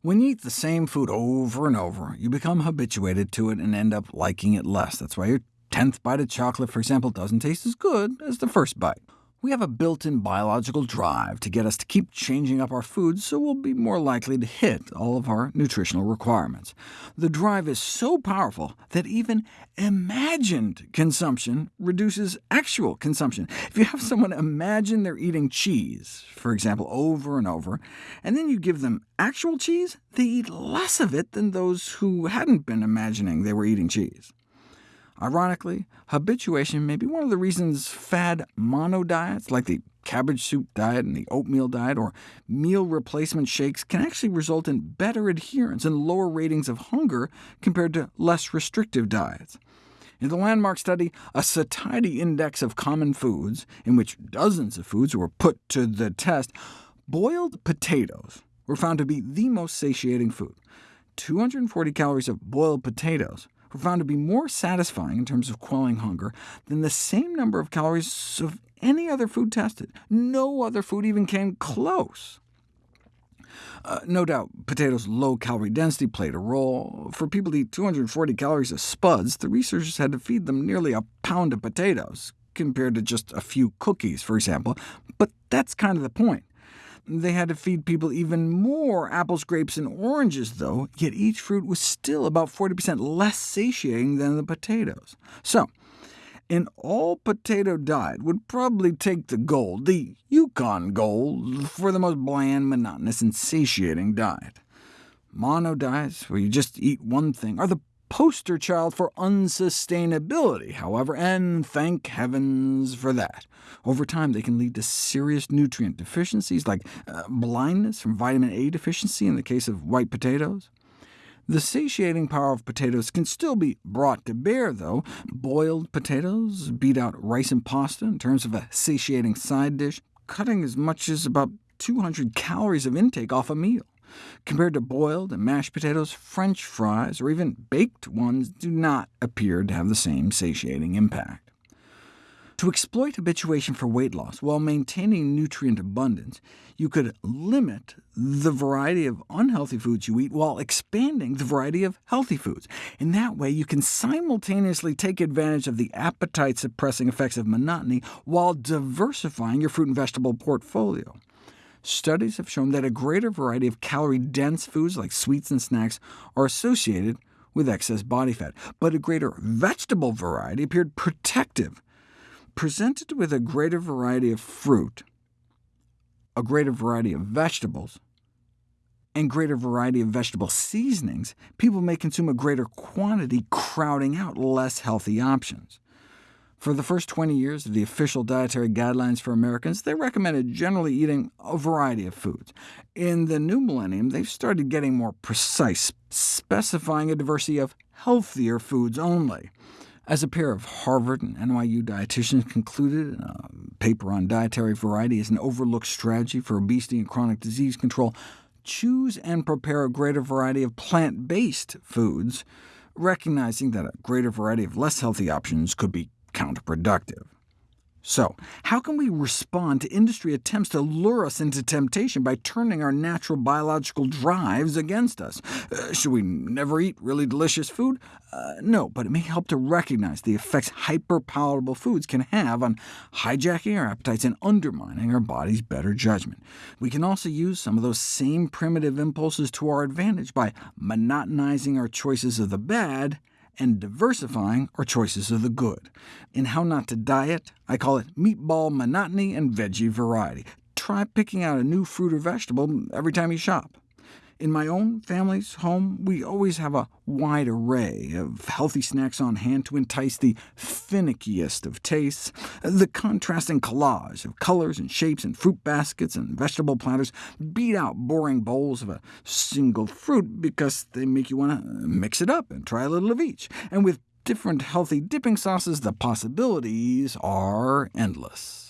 When you eat the same food over and over, you become habituated to it and end up liking it less. That's why your tenth bite of chocolate, for example, doesn't taste as good as the first bite. We have a built-in biological drive to get us to keep changing up our foods, so we'll be more likely to hit all of our nutritional requirements. The drive is so powerful that even imagined consumption reduces actual consumption. If you have someone imagine they're eating cheese, for example, over and over, and then you give them actual cheese, they eat less of it than those who hadn't been imagining they were eating cheese. Ironically, habituation may be one of the reasons fad mono diets, like the cabbage soup diet and the oatmeal diet, or meal replacement shakes, can actually result in better adherence and lower ratings of hunger compared to less restrictive diets. In the landmark study, a satiety index of common foods, in which dozens of foods were put to the test, boiled potatoes were found to be the most satiating food. 240 calories of boiled potatoes were found to be more satisfying in terms of quelling hunger than the same number of calories of any other food tested. No other food even came close. Uh, no doubt, potatoes' low-calorie density played a role. For people to eat 240 calories of spuds, the researchers had to feed them nearly a pound of potatoes, compared to just a few cookies, for example. But that's kind of the point. They had to feed people even more apples, grapes, and oranges, though, yet each fruit was still about 40% less satiating than the potatoes. So, an all-potato diet would probably take the gold, the Yukon gold, for the most bland, monotonous, and satiating diet. Mono diets, where you just eat one thing, are the poster child for unsustainability, however, and thank heavens for that. Over time, they can lead to serious nutrient deficiencies, like uh, blindness from vitamin A deficiency in the case of white potatoes. The satiating power of potatoes can still be brought to bear, though. Boiled potatoes beat out rice and pasta in terms of a satiating side dish, cutting as much as about 200 calories of intake off a meal. Compared to boiled and mashed potatoes, French fries, or even baked ones, do not appear to have the same satiating impact. To exploit habituation for weight loss while maintaining nutrient abundance, you could limit the variety of unhealthy foods you eat while expanding the variety of healthy foods. In that way, you can simultaneously take advantage of the appetite-suppressing effects of monotony while diversifying your fruit and vegetable portfolio. Studies have shown that a greater variety of calorie-dense foods like sweets and snacks are associated with excess body fat, but a greater vegetable variety appeared protective. Presented with a greater variety of fruit, a greater variety of vegetables, and greater variety of vegetable seasonings, people may consume a greater quantity, crowding out less healthy options. For the first 20 years of the official dietary guidelines for Americans, they recommended generally eating a variety of foods. In the new millennium, they've started getting more precise, specifying a diversity of healthier foods only. As a pair of Harvard and NYU dietitians concluded in a paper on dietary variety as an overlooked strategy for obesity and chronic disease control, choose and prepare a greater variety of plant-based foods, recognizing that a greater variety of less healthy options could be counterproductive. So, how can we respond to industry attempts to lure us into temptation by turning our natural biological drives against us? Uh, should we never eat really delicious food? Uh, no, but it may help to recognize the effects hyperpalatable foods can have on hijacking our appetites and undermining our body's better judgment. We can also use some of those same primitive impulses to our advantage by monotonizing our choices of the bad and diversifying our choices of the good. In How Not to Diet, I call it meatball monotony and veggie variety. Try picking out a new fruit or vegetable every time you shop. In my own family's home, we always have a wide array of healthy snacks on hand to entice the finickiest of tastes. The contrasting collage of colors and shapes and fruit baskets and vegetable platters beat out boring bowls of a single fruit because they make you want to mix it up and try a little of each. And with different healthy dipping sauces, the possibilities are endless.